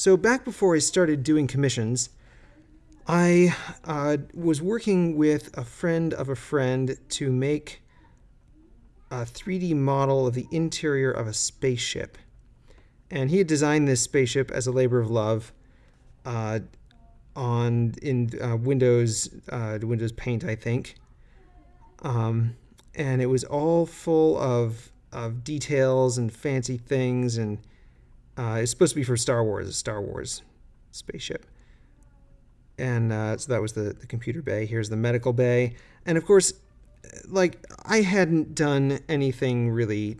So back before I started doing commissions, I uh, was working with a friend of a friend to make a 3D model of the interior of a spaceship. And he had designed this spaceship as a labor of love uh, on in uh, Windows uh, Windows Paint, I think. Um, and it was all full of of details and fancy things, and uh, it's supposed to be for Star Wars, a Star Wars spaceship. And uh, so that was the, the computer bay. Here's the medical bay. And of course, like, I hadn't done anything really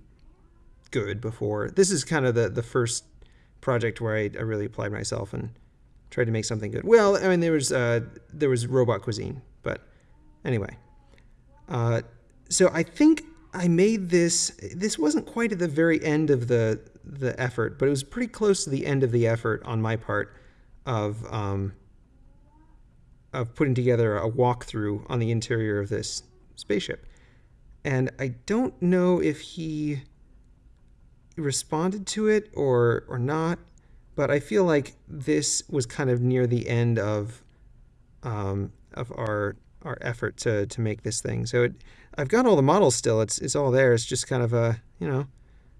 good before. This is kind of the, the first project where I, I really applied myself and tried to make something good. Well, I mean, there was, uh, there was robot cuisine, but anyway. Uh, so I think I made this. This wasn't quite at the very end of the the effort, but it was pretty close to the end of the effort on my part of um, of putting together a walkthrough on the interior of this spaceship. And I don't know if he responded to it or or not, but I feel like this was kind of near the end of um, of our our effort to to make this thing. So it, I've got all the models still. It's it's all there. It's just kind of a you know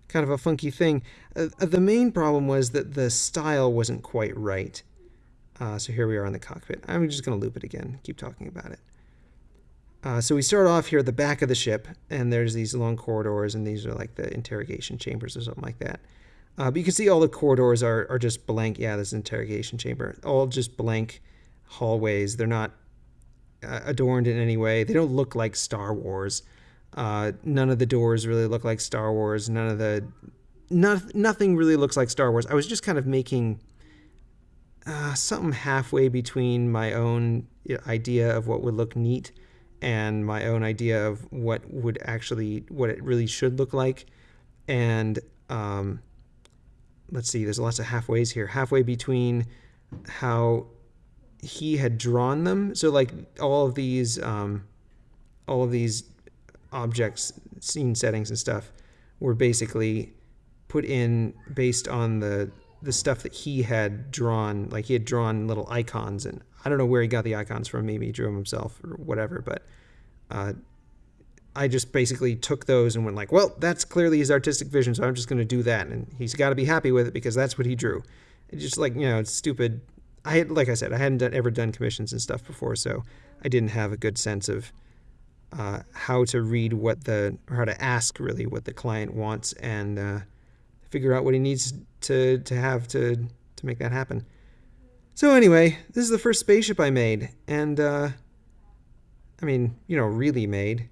kind of a funky thing. Uh, the main problem was that the style wasn't quite right. Uh, so here we are in the cockpit. I'm just going to loop it again, keep talking about it. Uh, so we start off here at the back of the ship, and there's these long corridors, and these are like the interrogation chambers or something like that. Uh, but you can see all the corridors are, are just blank. Yeah, this interrogation chamber. All just blank hallways. They're not uh, adorned in any way. They don't look like Star Wars. Uh, none of the doors really look like Star Wars. None of the... Not, nothing really looks like Star Wars. I was just kind of making uh, something halfway between my own idea of what would look neat and my own idea of what would actually what it really should look like and um, let's see there's lots of halfways here halfway between how he had drawn them so like all of these um, all of these objects scene settings and stuff were basically put in based on the the stuff that he had drawn like he had drawn little icons and I don't know where he got the icons from. Maybe he drew them himself or whatever. But uh, I just basically took those and went like, well, that's clearly his artistic vision, so I'm just going to do that. And he's got to be happy with it because that's what he drew. It's just like you know, it's stupid. I had, like I said, I hadn't done, ever done commissions and stuff before, so I didn't have a good sense of uh, how to read what the or how to ask really what the client wants and uh, figure out what he needs to to have to to make that happen. So anyway, this is the first spaceship I made, and, uh, I mean, you know, really made.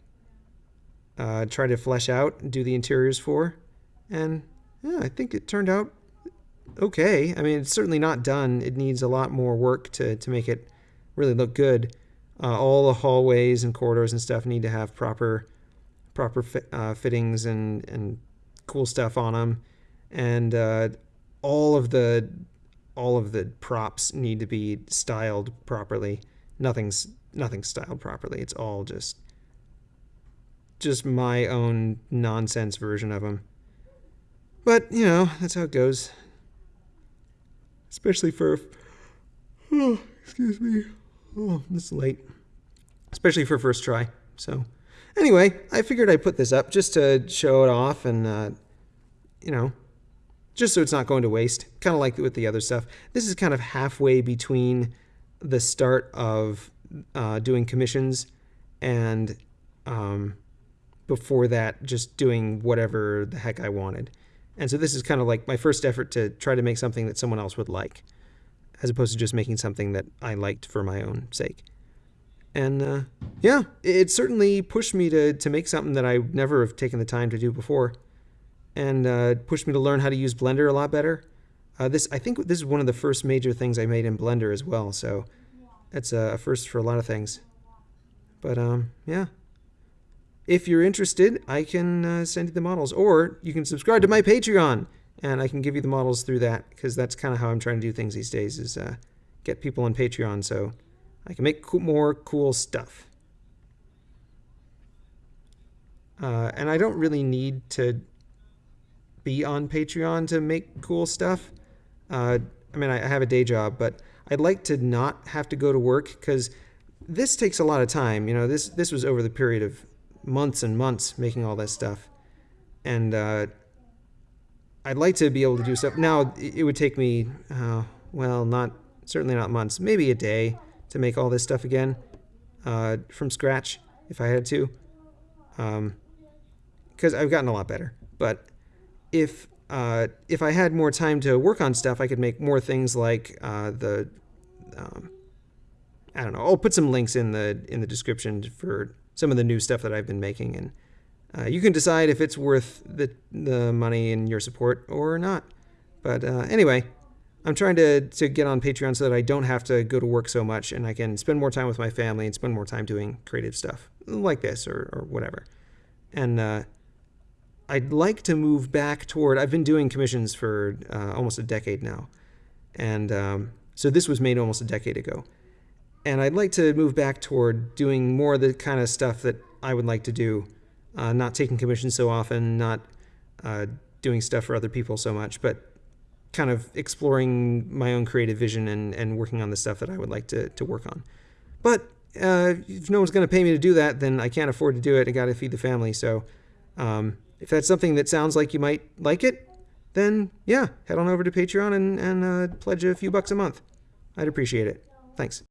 Uh, tried to flesh out and do the interiors for, and yeah, I think it turned out okay. I mean, it's certainly not done. It needs a lot more work to, to make it really look good. Uh, all the hallways and corridors and stuff need to have proper proper uh, fittings and, and cool stuff on them. And uh, all of the all of the props need to be styled properly. Nothing's nothing's styled properly. It's all just just my own nonsense version of them. But, you know, that's how it goes. Especially for oh, excuse me. Oh, this is late. Especially for first try. So, anyway, I figured I'd put this up just to show it off and uh, you know, just so it's not going to waste, kind of like with the other stuff. This is kind of halfway between the start of uh, doing commissions and um, before that, just doing whatever the heck I wanted. And so this is kind of like my first effort to try to make something that someone else would like, as opposed to just making something that I liked for my own sake. And uh, yeah, it certainly pushed me to, to make something that I never have taken the time to do before and uh, pushed me to learn how to use Blender a lot better. Uh, this I think this is one of the first major things I made in Blender as well, so it's a first for a lot of things. But um, yeah. If you're interested, I can uh, send you the models, or you can subscribe to my Patreon, and I can give you the models through that, because that's kind of how I'm trying to do things these days, is uh, get people on Patreon so I can make co more cool stuff. Uh, and I don't really need to be on Patreon to make cool stuff. Uh, I mean, I I have a day job, but I'd like to not have to go to work because this takes a lot of time. You know, this this was over the period of months and months making all this stuff, and uh, I'd like to be able to do stuff. Now it would take me, uh, well, not certainly not months, maybe a day to make all this stuff again uh, from scratch if I had to, because I've gotten a lot better. But if uh, if I had more time to work on stuff, I could make more things like uh, the um, I don't know. I'll put some links in the in the description for some of the new stuff that I've been making, and uh, you can decide if it's worth the the money and your support or not. But uh, anyway, I'm trying to to get on Patreon so that I don't have to go to work so much, and I can spend more time with my family and spend more time doing creative stuff like this or or whatever. And uh, I'd like to move back toward. I've been doing commissions for uh, almost a decade now, and um, so this was made almost a decade ago. And I'd like to move back toward doing more of the kind of stuff that I would like to do, uh, not taking commissions so often, not uh, doing stuff for other people so much, but kind of exploring my own creative vision and, and working on the stuff that I would like to, to work on. But uh, if no one's going to pay me to do that, then I can't afford to do it. I got to feed the family. So um, if that's something that sounds like you might like it, then yeah, head on over to Patreon and, and uh, pledge a few bucks a month. I'd appreciate it. Thanks.